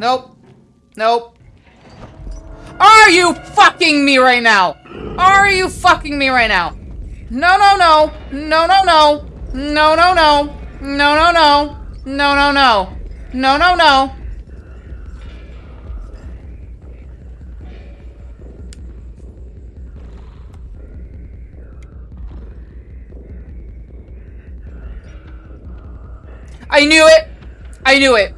Nope. Nope. Are you fucking me right now? Are you fucking me right now? No, no, no. No, no, no. No, no, no. No, no, no. No, no, no. No, no, no. I knew it. I knew it.